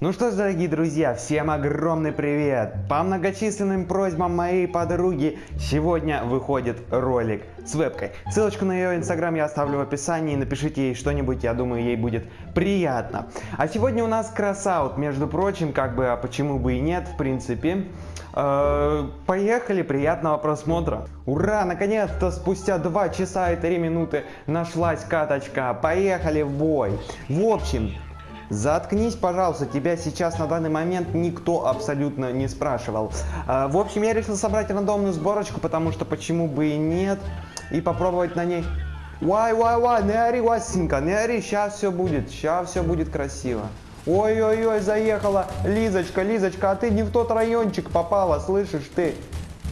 Ну что ж, дорогие друзья, всем огромный привет! По многочисленным просьбам моей подруги сегодня выходит ролик с вебкой. Ссылочку на ее инстаграм я оставлю в описании, напишите ей что-нибудь, я думаю, ей будет приятно. А сегодня у нас кросаут, между прочим, как бы, а почему бы и нет, в принципе. Э, поехали, приятного просмотра. Ура, наконец-то спустя 2 часа и 3 минуты нашлась каточка. Поехали в бой. В общем, Заткнись, пожалуйста, тебя сейчас на данный момент никто абсолютно не спрашивал. А, в общем, я решил собрать рандомную сборочку, потому что почему бы и нет, и попробовать на ней... Вай, вай, вай, не ори, Васенька, не ори, сейчас все будет, сейчас все будет красиво. Ой-ой-ой, заехала Лизочка, Лизочка, а ты не в тот райончик попала, слышишь ты?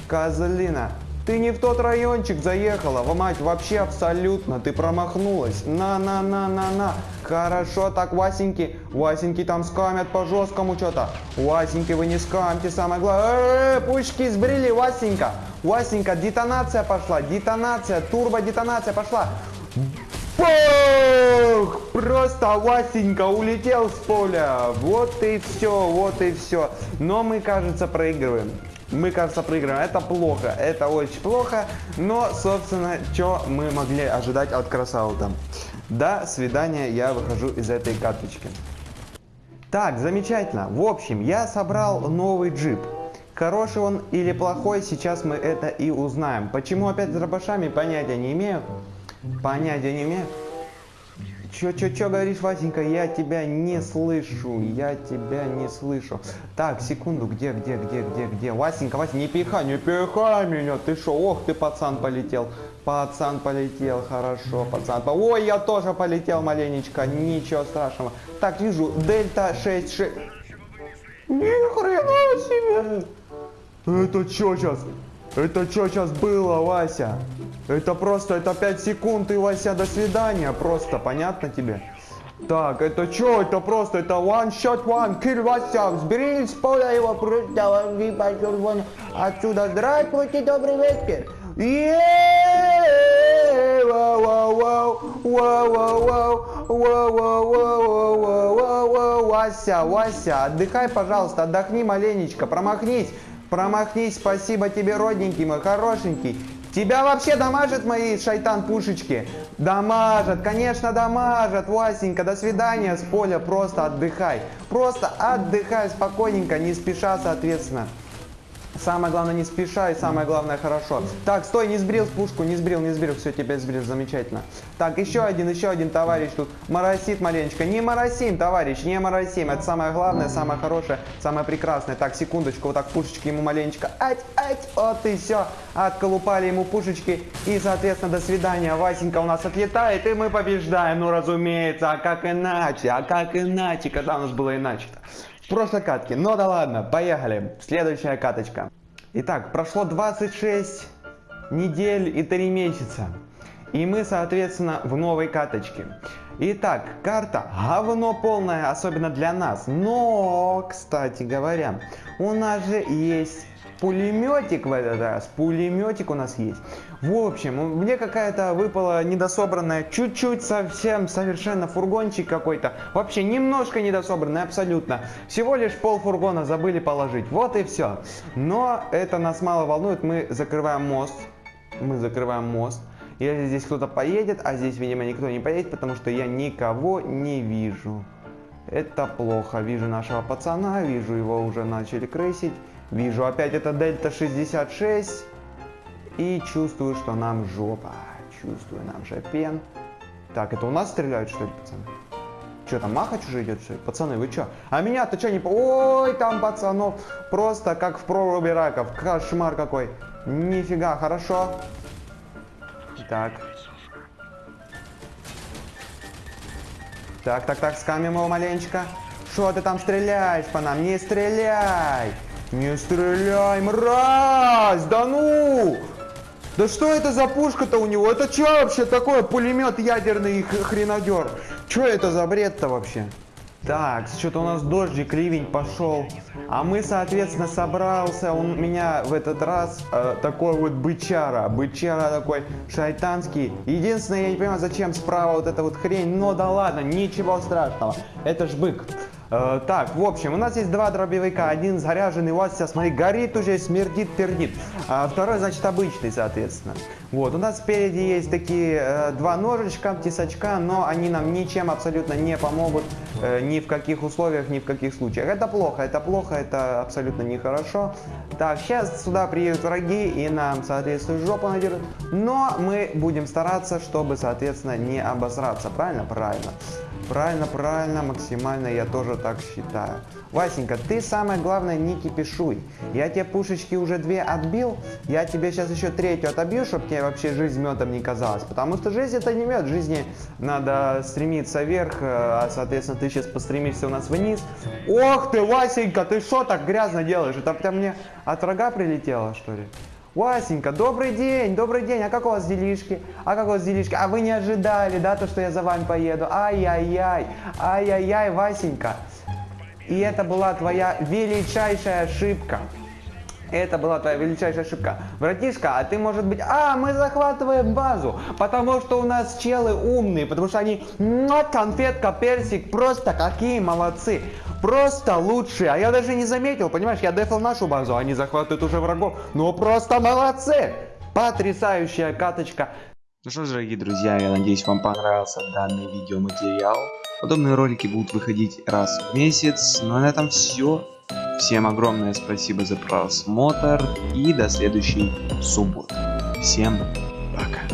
Козлина. Ты не в тот райончик заехала, в мать, вообще абсолютно, ты промахнулась. На-на-на-на-на. Хорошо, так, Васеньки, Васеньки там скамят по жесткому что-то. Васеньки, вы не скамьте, самое главное. Э -э -э, пучки сбрили, Васенька. Васенька, детонация пошла, детонация, турбо-детонация пошла. Бах! Просто Васенька улетел с поля. Вот и все, вот и все. Но мы, кажется, проигрываем мы, кажется, проиграем. Это плохо, это очень плохо. Но, собственно, что мы могли ожидать от Красаута? До свидания, я выхожу из этой карточки. Так, замечательно. В общем, я собрал новый джип. Хороший он или плохой, сейчас мы это и узнаем. Почему опять с дробашами, понятия не имею. Понятия не имею. Чё, чё, чё говоришь, Васенька? Я тебя не слышу, я тебя не слышу. Так, секунду, где, где, где, где, где? Васенька, Васенька, не пихай, не пихай меня, ты шо? Ох, ты пацан полетел. Пацан полетел, хорошо, пацан. Ой, я тоже полетел маленечко, ничего страшного. Так, вижу, дельта 6-6. Ни хрена себе! Это что сейчас? Это что сейчас было, Вася? Это просто, это 5 секунд и, Вася, до свидания. Просто, понятно тебе? Так, это что? Это просто, это one shot one kill, Вася. Сбери с поля его, просто, отсюда. Здравствуйте, добрый вечер. Вася, Вася, отдыхай, пожалуйста, отдохни маленечко, промахнись. Промахнись, спасибо тебе, родненький мой, хорошенький. Тебя вообще дамажат мои шайтан-пушечки? Дамажат, конечно дамажат, Васенька, до свидания с поля, просто отдыхай. Просто отдыхай спокойненько, не спеша, соответственно. Самое главное не спеша и самое главное хорошо. Так, стой, не сбрил пушку, не сбрил, не сбрил, все, тебя сбрил, замечательно. Так, еще один, еще один товарищ тут моросит маленечко. Не моросим, товарищ, не моросим. Это самое главное, самое хорошее, самое прекрасное. Так, секундочку, вот так пушечки ему маленечко. Ать, ать, вот и все. Отколупали ему пушечки и, соответственно, до свидания. Васенька у нас отлетает и мы побеждаем. Ну, разумеется, а как иначе, а как иначе, когда у нас было иначе-то? В прошлой катке. Но да ладно, поехали. Следующая каточка. Итак, прошло 26 недель и 3 месяца. И мы, соответственно, в новой каточке. Итак, карта говно полная, особенно для нас. Но, кстати говоря, у нас же есть пулеметик в этот раз. Пулеметик у нас есть. В общем, мне какая-то выпала недособранная, чуть-чуть совсем совершенно фургончик какой-то. Вообще немножко недособранный, абсолютно. Всего лишь пол фургона забыли положить. Вот и все. Но это нас мало волнует. Мы закрываем мост. Мы закрываем мост. Если здесь кто-то поедет, а здесь, видимо, никто не поедет, потому что я никого не вижу. Это плохо. Вижу нашего пацана, вижу его уже начали крысить. Вижу опять это Дельта 66. И чувствую, что нам жопа. Чувствую, нам же пен. Так, это у нас стреляют, что ли, пацаны? Что там, Махач уже идет, что ли? Пацаны, вы что? А меня-то что не... Ой, там пацанов. Просто как в проруби раков. Кошмар какой. Нифига, хорошо. Так. Так, так, так, скамим его маленечко. Что ты там стреляешь по нам? Не стреляй! Не стреляй, мразь! Да ну! Да что это за пушка-то у него? Это что вообще такое? Пулемет ядерный хренодер. Что это за бред-то вообще? Так, что-то у нас дождик, ливень пошел. А мы, соответственно, собрался. Он меня в этот раз э, такой вот бычара. Бычара такой шайтанский. Единственное, я не понимаю, зачем справа вот эта вот хрень. Но да ладно, ничего страшного. Это ж бык. Э, так, в общем, у нас есть два дробовика. Один заряженный, у вас сейчас, смотри, горит уже, смердит, пердит. А второй, значит, обычный, соответственно. Вот, у нас спереди есть такие э, два ножичка, тесачка, но они нам ничем абсолютно не помогут э, ни в каких условиях, ни в каких случаях. Это плохо, это плохо, это абсолютно нехорошо. Так, сейчас сюда приедут враги и нам, соответственно, жопу надерут. Но мы будем стараться, чтобы, соответственно, не обосраться. Правильно? Правильно. Правильно, правильно, максимально я тоже так считаю. Васенька, ты самое главное не кипишуй. Я тебе пушечки уже две отбил, я тебе сейчас еще третью отобью, чтобы тебе вообще жизнь медом не казалась. Потому что жизнь это не мед, жизни надо стремиться вверх, э, а соответственно ты сейчас постремишься у нас вниз. Ох ты, Васенька, ты что так грязно делаешь? Это прям мне от врага прилетело, что ли? Васенька, добрый день, добрый день, а как у вас делишки? А как у вас делишки? А вы не ожидали, да, то, что я за вами поеду? Ай-яй-яй, ай-яй-яй, Васенька. И это была твоя величайшая ошибка. Это была твоя величайшая ошибка. Братишка, а ты может быть... А, мы захватываем базу, потому что у нас челы умные, потому что они... Конфетка, персик, просто какие молодцы. Просто лучшие. А я даже не заметил, понимаешь, я дефал нашу базу, они захватывают уже врагов. Ну просто молодцы. Потрясающая каточка. Ну что ж, дорогие друзья, я надеюсь, вам понравился данный видеоматериал. Подобные ролики будут выходить раз в месяц. Ну а на этом все. Всем огромное спасибо за просмотр и до следующей субботы. Всем пока.